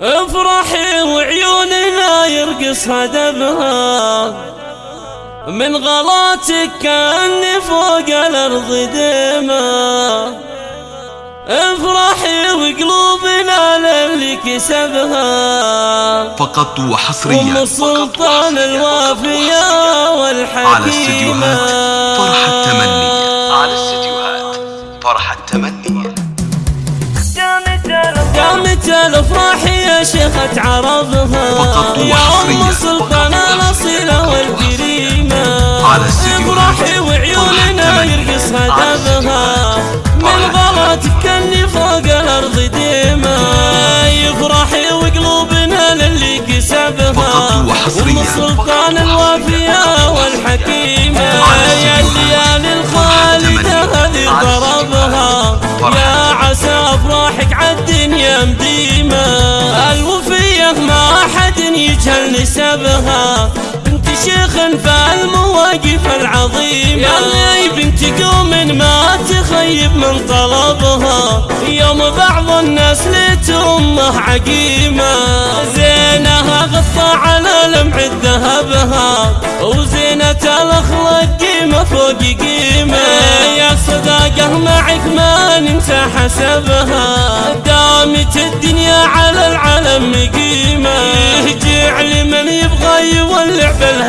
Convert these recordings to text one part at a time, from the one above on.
افرحي وعيوننا يرقص هدبها من غلاتك كأني فوق الأرض ديما افرحي وقلوبنا للي كسبها فقط وحصريا أم السلطان الوافية والحكيمة. على استديوهات فرح التمني. على استديوهات فرح التمني. قامت الافراح يا شيخة عربها فقط يا. أم والكريمة. على استديوهات افرحي وعيوننا فرح التمني. يرقص على هدفها. من غلطك كني فوق الأرض ديما. يفرحي وقلوبنا للي كسبها. أم السلطان يجهل نسبها. بنت شيخ فالمواقف العظيمة. يا. بنت قوم ما تخيب من طلبها. يوم بعض الناس ليت امه عقيمة. زينها غطى على لمع ذهبها. وزينة الأخلاق قيمة فوق قيمة. يا صداقة معك ما ننسى حسبها. دامت الدنيا على العلم قيمة.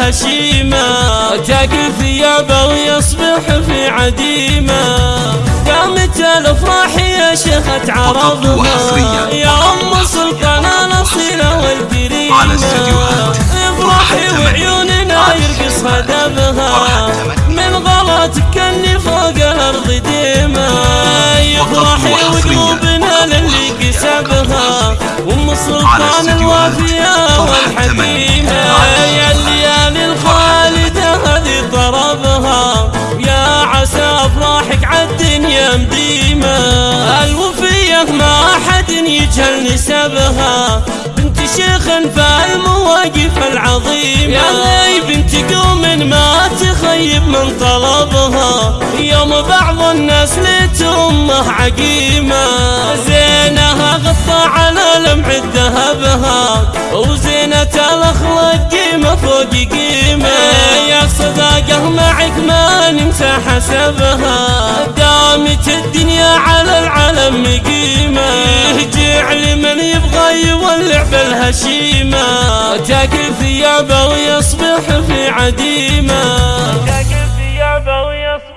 بالهشيمة تاكل ثيابه ويصبح في عديمة. قامت الأفراح يا شيخة عربها وحصريا. يا أم سلطان الأصيلة والكريمة. على استديوهات فرح افرحي التمني. وعيوننا يرقص التمني. من غلطك كني فوق الأرض ديما. يفرحي وحصريا. وقلوبنا للي. كسبها. أم على السلطان نسبها بنت شيخ فالمواقف العظيمة يا. بنت قوم ما تخيب من طلبها. يوم بعض الناس ليت امه عقيمة. زينها غطى على لمع ذهبها. وزينة الأخلاق قيمة فوق قيمة. يا صداقة معك ما ننسى حسبها. دامت الدنيا بالهشيمة تاكل ثيابه ويصبح في عديمة. تاكل ثيابه ويصبح